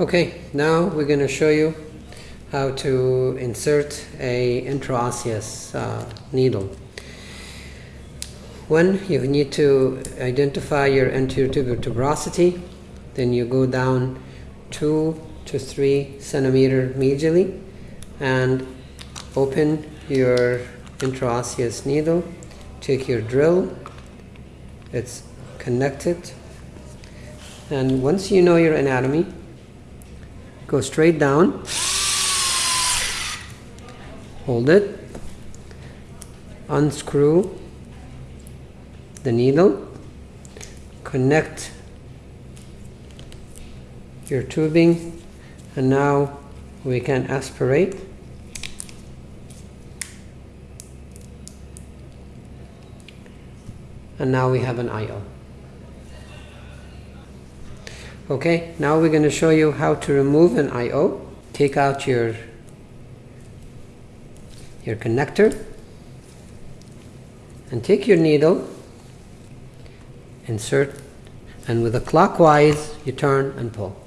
Okay, now we're going to show you how to insert a intraosseous uh, needle. When you need to identify your anterior tuberosity, then you go down two to three centimeter medially and open your intraosseous needle. Take your drill, it's connected, and once you know your anatomy, go straight down, hold it, unscrew the needle, connect your tubing, and now we can aspirate. And now we have an IO. Okay, now we're going to show you how to remove an IO. Take out your your connector and take your needle, insert, and with a clockwise you turn and pull.